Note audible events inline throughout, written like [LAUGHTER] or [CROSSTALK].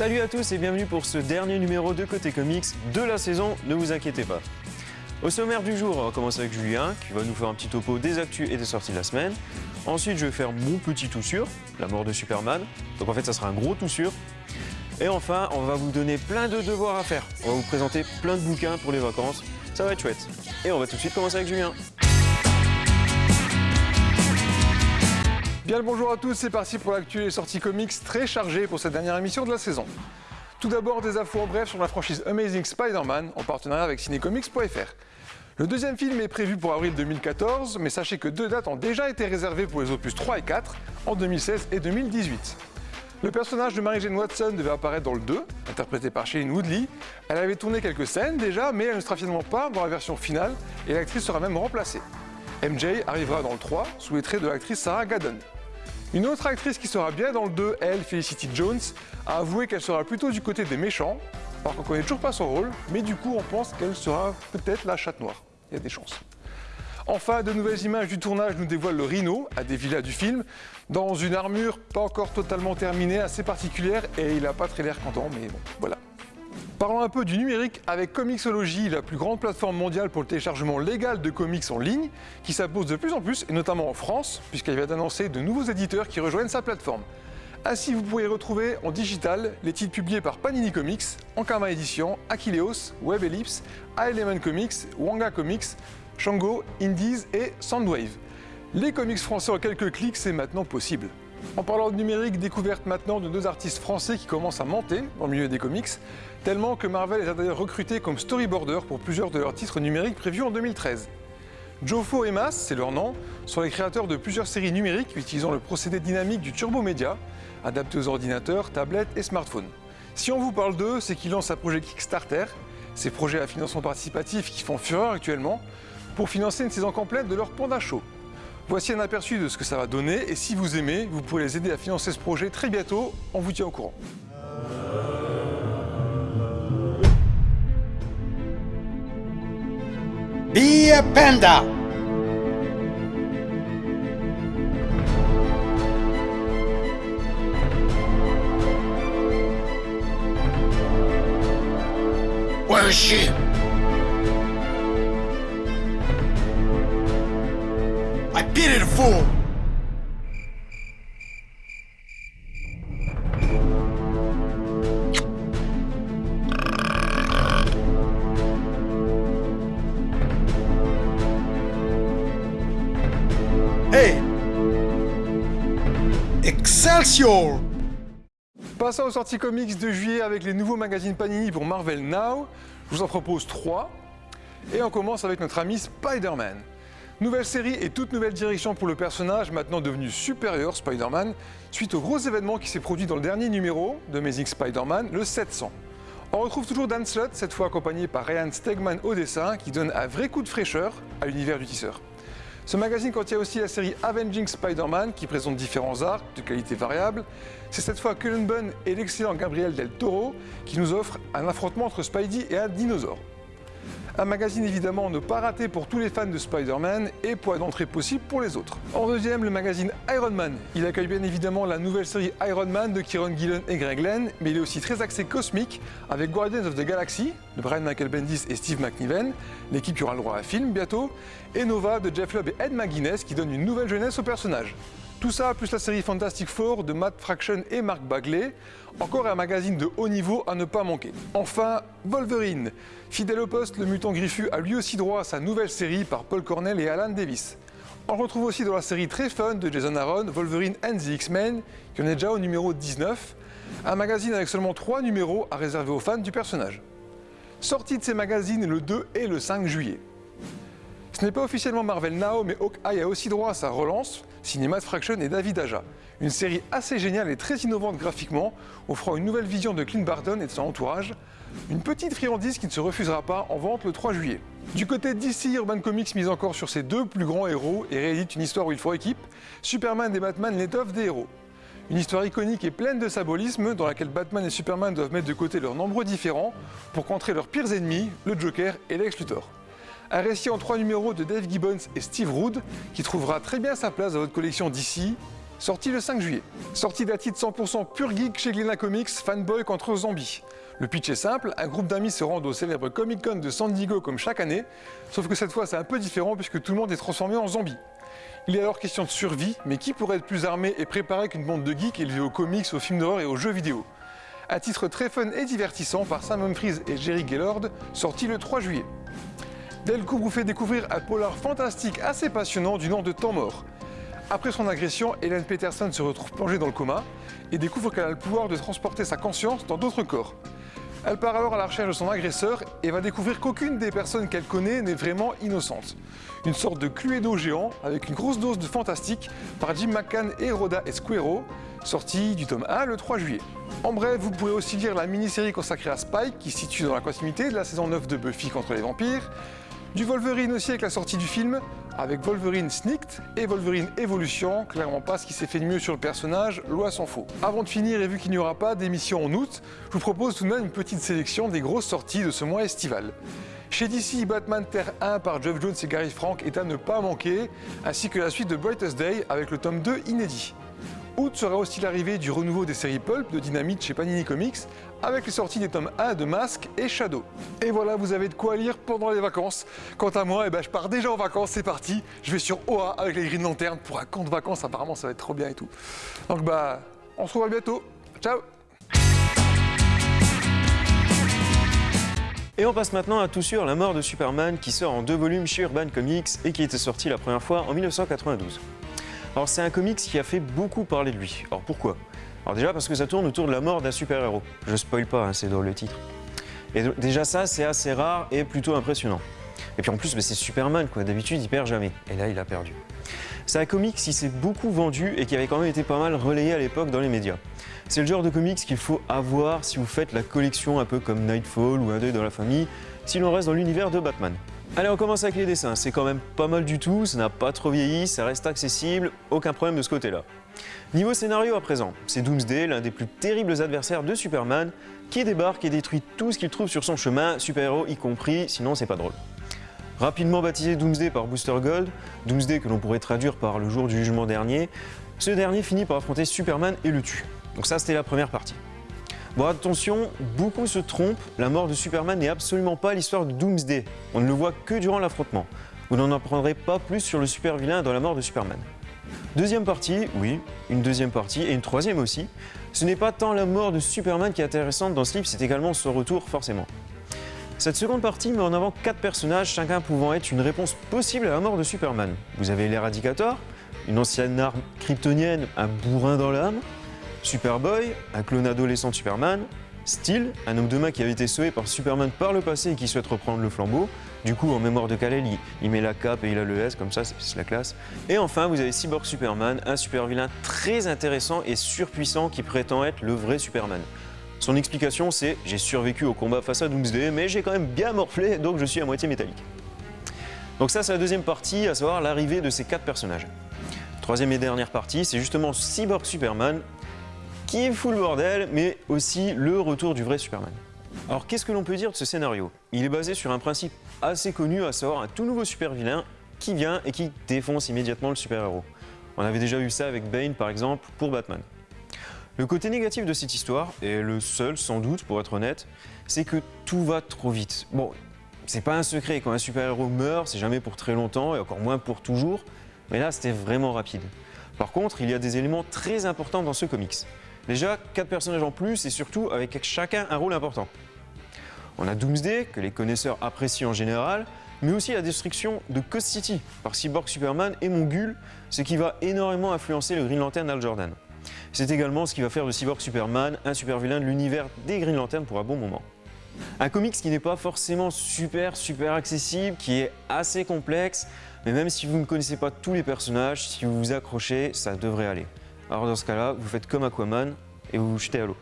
Salut à tous et bienvenue pour ce dernier numéro de Côté Comics de la saison, ne vous inquiétez pas. Au sommaire du jour, on va commencer avec Julien qui va nous faire un petit topo des actus et des sorties de la semaine. Ensuite, je vais faire mon petit tout sûr, la mort de Superman. Donc en fait, ça sera un gros tout sûr. Et enfin, on va vous donner plein de devoirs à faire. On va vous présenter plein de bouquins pour les vacances. Ça va être chouette. Et on va tout de suite commencer avec Julien. Bien bonjour à tous, c'est parti pour l'actu et sorties comics très chargées pour cette dernière émission de la saison. Tout d'abord des infos en bref sur la franchise Amazing Spider-Man en partenariat avec cinecomics.fr. Le deuxième film est prévu pour avril 2014, mais sachez que deux dates ont déjà été réservées pour les opus 3 et 4 en 2016 et 2018. Le personnage de Mary Jane Watson devait apparaître dans le 2, interprété par Shailene Woodley. Elle avait tourné quelques scènes déjà, mais elle ne sera finalement pas dans la version finale et l'actrice sera même remplacée. MJ arrivera dans le 3 sous les traits de l'actrice Sarah Gadon. Une autre actrice qui sera bien dans le 2, elle, Felicity Jones, a avoué qu'elle sera plutôt du côté des méchants, alors qu'on connaît toujours pas son rôle, mais du coup on pense qu'elle sera peut-être la chatte noire. Il y a des chances. Enfin, de nouvelles images du tournage nous dévoilent le Rhino, à des villas du film, dans une armure pas encore totalement terminée, assez particulière, et il n'a pas très l'air content, mais bon, voilà. Parlons un peu du numérique avec Comixology, la plus grande plateforme mondiale pour le téléchargement légal de comics en ligne, qui s'impose de plus en plus, et notamment en France, puisqu'elle vient d'annoncer de nouveaux éditeurs qui rejoignent sa plateforme. Ainsi, vous pourrez retrouver en digital les titres publiés par Panini Comics, Ankama Edition, Achilleos, Web Ellipse, A-Element Comics, Wanga Comics, Shango, Indies et Soundwave. Les comics français en quelques clics, c'est maintenant possible. En parlant de numérique, découverte maintenant de deux artistes français qui commencent à monter dans milieu des comics, tellement que Marvel les a d'ailleurs recrutés comme storyboarder pour plusieurs de leurs titres numériques prévus en 2013. Jofo et Mas, c'est leur nom, sont les créateurs de plusieurs séries numériques utilisant le procédé dynamique du Turbo Media, adapté aux ordinateurs, tablettes et smartphones. Si on vous parle d'eux, c'est qu'ils lancent un projet Kickstarter, ces projets à financement participatif qui font fureur actuellement, pour financer une saison complète de leur Panda Show. Voici un aperçu de ce que ça va donner et si vous aimez, vous pourrez les aider à financer ce projet très bientôt, on vous tient au courant. Be a panda! Where is she? I pity the fool! Hey! Excelsior! Passons aux sorties comics de juillet avec les nouveaux magazines Panini pour Marvel Now. Je vous en propose trois. Et on commence avec notre ami Spider-Man. Nouvelle série et toute nouvelle direction pour le personnage, maintenant devenu supérieur Spider-Man, suite au gros événement qui s'est produit dans le dernier numéro de Amazing Spider-Man, le 700. On retrouve toujours Dan Slott, cette fois accompagné par Ryan Stegman au dessin, qui donne un vrai coup de fraîcheur à l'univers du tisseur. Ce magazine contient aussi la série Avenging Spider-Man qui présente différents arcs de qualité variable. C'est cette fois Cullen Bunn et l'excellent Gabriel Del Toro qui nous offrent un affrontement entre Spidey et un dinosaure. Un magazine évidemment ne pas raté pour tous les fans de Spider-Man et point d'entrée possible pour les autres. En deuxième, le magazine Iron Man. Il accueille bien évidemment la nouvelle série Iron Man de Kieron Gillen et Greg Land, mais il est aussi très axé cosmique avec Guardians of the Galaxy de Brian Michael Bendis et Steve McNiven, l'équipe qui aura le droit à un film bientôt, et Nova de Jeff Lubb et Ed McGuinness qui donne une nouvelle jeunesse au personnage. Tout ça, plus la série Fantastic Four de Matt Fraction et Mark Bagley. Encore un magazine de haut niveau à ne pas manquer. Enfin, Wolverine. Fidèle au poste, le mutant griffu a lui aussi droit à sa nouvelle série par Paul Cornell et Alan Davis. On retrouve aussi dans la série très fun de Jason Aaron, Wolverine and the X-Men, qui en est déjà au numéro 19. Un magazine avec seulement 3 numéros à réserver aux fans du personnage. Sortie de ces magazines le 2 et le 5 juillet. Ce n'est pas officiellement Marvel Now, mais Hawkeye a aussi droit à sa relance, Cinémat Fraction et David Aja. Une série assez géniale et très innovante graphiquement, offrant une nouvelle vision de Clint Barton et de son entourage. Une petite friandise qui ne se refusera pas en vente le 3 juillet. Du côté d'ici, Urban Comics mise encore sur ses deux plus grands héros et réédite une histoire où il faut équipe, Superman et Batman l'étoffe des héros. Une histoire iconique et pleine de symbolisme dans laquelle Batman et Superman doivent mettre de côté leurs nombreux différents pour contrer leurs pires ennemis, le Joker et Lex Luthor. Un récit en trois numéros de Dave Gibbons et Steve Rood qui trouvera très bien sa place dans votre collection d'ici sorti le 5 juillet. Sortie d'un titre 100% pur geek chez Glénat Comics, Fanboy contre Zombie. Le pitch est simple, un groupe d'amis se rendent au célèbre Comic Con de San Diego comme chaque année, sauf que cette fois c'est un peu différent puisque tout le monde est transformé en zombie. Il est alors question de survie, mais qui pourrait être plus armé et préparé qu'une bande de geeks élevés aux comics, aux films d'horreur et aux jeux vidéo? Un titre très fun et divertissant par Sam Humphries et Jerry Gaylord, sorti le 3 juillet. Delcourt vous fait découvrir un polar fantastique assez passionnant du nom de Temps mort. Après son agression, Hélène Peterson se retrouve plongée dans le coma et découvre qu'elle a le pouvoir de transporter sa conscience dans d'autres corps. Elle part alors à la recherche de son agresseur et va découvrir qu'aucune des personnes qu'elle connaît n'est vraiment innocente. Une sorte de Cluedo géant avec une grosse dose de fantastique par Jim McCann et Rhoda Esquero, sorti du tome 1 le 3 juillet. En bref, vous pourrez aussi lire la mini-série consacrée à Spike qui situe dans la continuité de la saison 9 de Buffy contre les vampires, du Wolverine aussi avec la sortie du film, avec Wolverine Sneaked et Wolverine Evolution, clairement pas ce qui s'est fait de mieux sur le personnage, loi s'en faut. Avant de finir et vu qu'il n'y aura pas d'émission en août, je vous propose tout de même une petite sélection des grosses sorties de ce mois estival. Chez DC, Batman Terre 1 par Jeff Jones et Gary Frank est à ne pas manquer, ainsi que la suite de Brightest Day avec le tome 2 inédit. Août sera aussi l'arrivée du renouveau des séries Pulp de Dynamite chez Panini Comics, avec les sorties des tomes 1 de Mask et Shadow. Et voilà, vous avez de quoi lire pendant les vacances. Quant à moi, eh ben, je pars déjà en vacances, c'est parti. Je vais sur OA avec les Green Lantern pour un camp de vacances, apparemment ça va être trop bien et tout. Donc bah, on se revoit bientôt. Ciao Et on passe maintenant à tout sur La mort de Superman qui sort en deux volumes chez Urban Comics et qui était sorti la première fois en 1992. Alors c'est un comics qui a fait beaucoup parler de lui. Alors pourquoi? Alors déjà parce que ça tourne autour de la mort d'un super-héros. Je spoil pas, hein, c'est dans le titre. Et déjà ça, c'est assez rare et plutôt impressionnant. Et puis en plus, bah, c'est Superman, quoi. D'habitude, il perd jamais. Et là, il a perdu. C'est un comics qui s'est beaucoup vendu et qui avait quand même été pas mal relayé à l'époque dans les médias. C'est le genre de comics qu'il faut avoir si vous faites la collection un peu comme Nightfall ou Un deuil dans la famille, si l'on reste dans l'univers de Batman. Allez, on commence avec les dessins. C'est quand même pas mal du tout, ça n'a pas trop vieilli, ça reste accessible, aucun problème de ce côté-là. Niveau scénario à présent, c'est Doomsday, l'un des plus terribles adversaires de Superman, qui débarque et détruit tout ce qu'il trouve sur son chemin, super-héros y compris, sinon c'est pas drôle. Rapidement baptisé Doomsday par Booster Gold, Doomsday que l'on pourrait traduire par le jour du jugement dernier, ce dernier finit par affronter Superman et le tue. Donc ça c'était la première partie. Bon attention, beaucoup se trompent, la mort de Superman n'est absolument pas l'histoire de Doomsday. On ne le voit que durant l'affrontement. Vous n'en apprendrez pas plus sur le super vilain dans la mort de Superman. Deuxième partie, oui, une deuxième partie et une troisième aussi. Ce n'est pas tant la mort de Superman qui est intéressante dans ce livre, c'est également son retour forcément. Cette seconde partie met en avant quatre personnages, chacun pouvant être une réponse possible à la mort de Superman. Vous avez l'Éradicator, une ancienne arme kryptonienne, un bourrin dans l'âme, Superboy, un clone adolescent de Superman, Steel, un homme de main qui avait été sauvé par Superman par le passé et qui souhaite reprendre le flambeau. Du coup, en mémoire de Kal-El, il, met la cape et il a le S, comme ça, c'est la classe. Et enfin, vous avez Cyborg Superman, un super vilain très intéressant et surpuissant qui prétend être le vrai Superman. Son explication, c'est « j'ai survécu au combat face à Doomsday, mais j'ai quand même bien morflé, donc je suis à moitié métallique ». Donc ça, c'est la deuxième partie, à savoir l'arrivée de ces quatre personnages. Troisième et dernière partie, c'est justement Cyborg Superman, qui fout le bordel, mais aussi le retour du vrai Superman. Alors qu'est-ce que l'on peut dire de ce scénario? Il est basé sur un principe assez connu, à savoir un tout nouveau super vilain qui vient et qui défonce immédiatement le super-héros. On avait déjà vu ça avec Bane par exemple pour Batman. Le côté négatif de cette histoire, et le seul sans doute pour être honnête, c'est que tout va trop vite. Bon, c'est pas un secret, quand un super-héros meurt, c'est jamais pour très longtemps et encore moins pour toujours, mais là c'était vraiment rapide. Par contre, il y a des éléments très importants dans ce comics. Déjà, quatre personnages en plus et surtout avec chacun un rôle important. On a Doomsday, que les connaisseurs apprécient en général, mais aussi la destruction de Coast City par Cyborg Superman et Mongul, ce qui va énormément influencer le Green Lantern Al Jordan. C'est également ce qui va faire de Cyborg Superman un super vilain de l'univers des Green Lantern pour un bon moment. Un comics qui n'est pas forcément super super accessible, qui est assez complexe, mais même si vous ne connaissez pas tous les personnages, si vous vous accrochez, ça devrait aller. Alors dans ce cas-là, vous faites comme Aquaman et vous vous jetez à l'eau.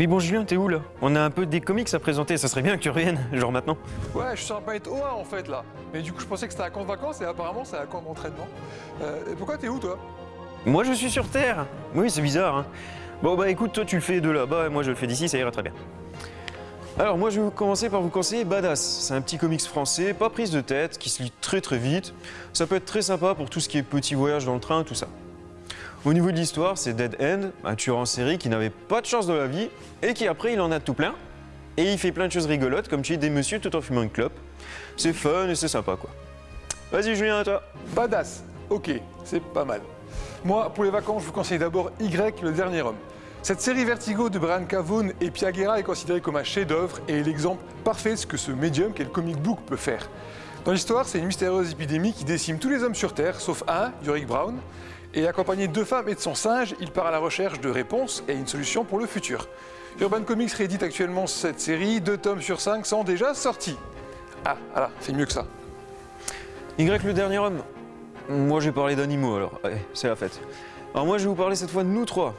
Oui bon Julien, t'es où là? On a un peu des comics à présenter, ça serait bien que tu reviennes, [LAUGHS] genre maintenant. Ouais, je suis pas être OA en fait là. Mais du coup, je pensais que c'était un camp de vacances et apparemment c'est un camp d'entraînement. Euh, pourquoi t'es où toi? Moi je suis sur Terre Oui, c'est bizarre. Hein. Bon bah écoute, toi tu le fais de là-bas et moi je le fais d'ici, ça ira très bien. Alors moi je vais commencer par vous conseiller Badass. C'est un petit comics français, pas prise de tête, qui se lit très très vite. Ça peut être très sympa pour tout ce qui est petit voyage dans le train, tout ça. Au niveau de l'histoire, c'est Dead End, un tueur en série qui n'avait pas de chance dans la vie et qui après il en a tout plein. Et il fait plein de choses rigolotes comme tuer des messieurs tout en fumant une clope. C'est fun et c'est sympa quoi. Vas-y Julien, à toi. Badass, ok, c'est pas mal. Moi, pour les vacances, je vous conseille d'abord Y, le dernier homme. Cette série Vertigo de Brian Cavone et Piaguera est considérée comme un chef-d'œuvre et est l'exemple parfait de ce que ce médium qu'est le comic book peut faire. Dans l'histoire, c'est une mystérieuse épidémie qui décime tous les hommes sur Terre, sauf un, Yorick Brown, et accompagné de deux femmes et de son singe, il part à la recherche de réponses et une solution pour le futur. Urban Comics réédite actuellement cette série, deux tomes sur cinq sont déjà sortis. Ah, voilà, c'est mieux que ça. Y le dernier homme. Moi j'ai parlé d'animaux alors, Allez, c'est la fête. Alors moi je vais vous parler cette fois de nous trois.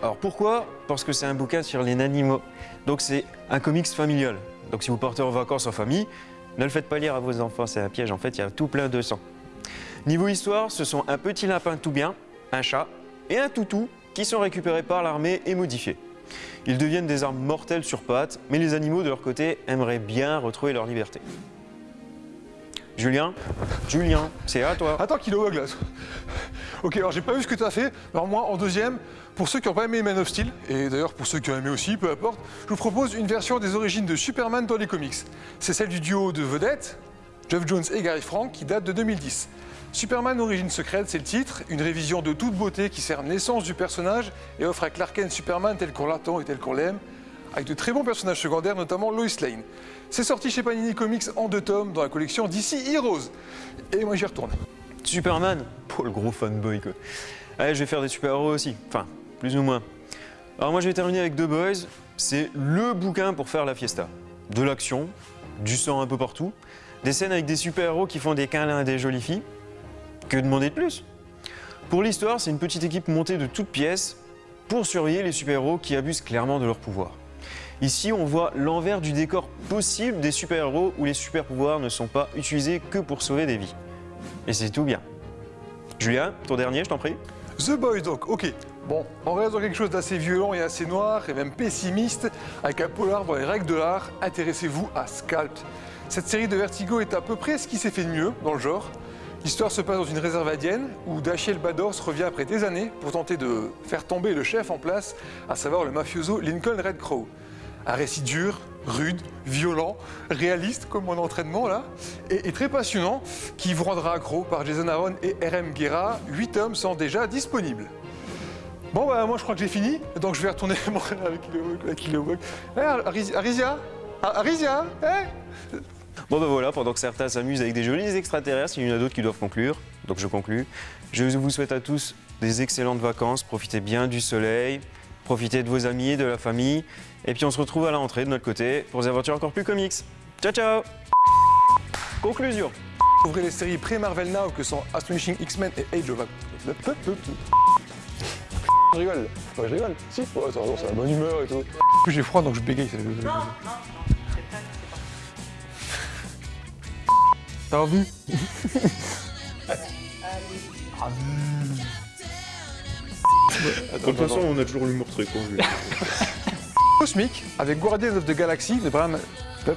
Alors pourquoi? Parce que c'est un bouquin sur les animaux. Donc c'est un comics familial. Donc si vous partez en vacances en famille, ne le faites pas lire à vos enfants, c'est un piège. En fait, il y a tout plein de sang. Niveau histoire, ce sont un petit lapin tout bien, un chat et un toutou qui sont récupérés par l'armée et modifiés. Ils deviennent des armes mortelles sur pattes, mais les animaux de leur côté aimeraient bien retrouver leur liberté. Julien Julien, c'est à toi. Attends qu'il est. Ok, alors j'ai pas vu ce que tu as fait. Alors moi, en deuxième, pour ceux qui n'ont pas aimé Man of Steel, et d'ailleurs pour ceux qui ont aimé aussi, peu importe, je vous propose une version des origines de Superman dans les comics. C'est celle du duo de vedettes, Jeff Jones et Gary Frank, qui date de 2010. Superman Origine secrète, c'est le titre, une révision de toute beauté qui sert naissance du personnage et offre à Clark Kent Superman tel qu'on l'attend et tel qu'on l'aime, avec de très bons personnages secondaires, notamment Lois Lane. C'est sorti chez Panini Comics en deux tomes dans la collection DC Heroes. Et moi j'y retourne. Superman Pour le gros fanboy quoi. Allez, je vais faire des super-héros aussi, enfin, plus ou moins. Alors moi je vais terminer avec The Boys, c'est le bouquin pour faire la fiesta. De l'action, du sang un peu partout, des scènes avec des super-héros qui font des câlins à des jolies filles. Que demander de plus? Pour l'histoire, c'est une petite équipe montée de toutes pièces pour surveiller les super-héros qui abusent clairement de leur pouvoir. Ici, on voit l'envers du décor possible des super-héros où les super-pouvoirs ne sont pas utilisés que pour sauver des vies. Et c'est tout bien. Julien, ton dernier, je t'en prie. The Boys donc, ok. Bon, on reste dans quelque chose d'assez violent et assez noir et même pessimiste, avec un polar dans les règles de l'art, intéressez-vous à Scalp. Cette série de Vertigo est à peu près ce qui s'est fait de mieux dans le genre. L'histoire se passe dans une réserve indienne où Dashiell Bados revient après des années pour tenter de faire tomber le chef en place, à savoir le mafioso Lincoln Red Crow. Un récit dur, rude, violent, réaliste comme mon entraînement là, et, très passionnant, qui vous rendra accro par Jason Aaron et RM Guerra. Huit tomes sont déjà disponibles. Bon bah moi je crois que j'ai fini, donc je vais retourner [LAUGHS] avec le le Eh, Arisia? Arisia Arisia Eh? Bon ben voilà, pendant que certains s'amusent avec des jolis extraterrestres, il y en a d'autres qui doivent conclure, donc je conclus. Je vous souhaite à tous des excellentes vacances, profitez bien du soleil, profitez de vos amis, de la famille, et puis on se retrouve à la rentrée de notre côté pour des aventures encore plus comics. Ciao ciao Conclusion Ouvrez les séries pré-Marvel Now que sont Astonishing X-Men et Age of Je rigole. Je rigole. Si. Ouais, c'est la bonne humeur et tout. En plus, j'ai froid donc je bégaye. Non, non. T'as envie De toute façon, on a toujours l'humour très con. [LAUGHS] Cosmic avec Guardians of the Galaxy de Bram. Ça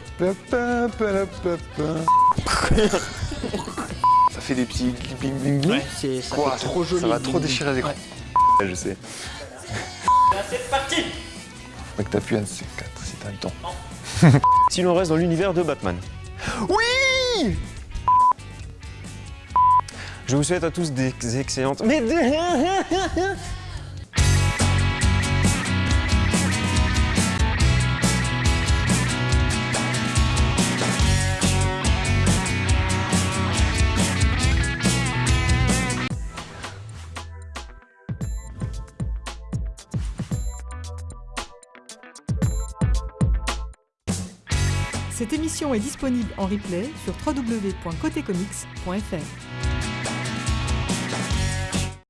fait des petits bling bling bling. Ouais, c'est ça trop joli. Ça va trop déchirer l'écran. Ouais. Je sais. C'est parti Mec, t'appuies un de ces quatre si t'as le temps. Si l'on [LAUGHS] reste dans l'univers de Batman. Oui Je vous souhaite à tous des excellentes... Mais... [LAUGHS] émission est disponible en replay sur www.cotecomics.fr.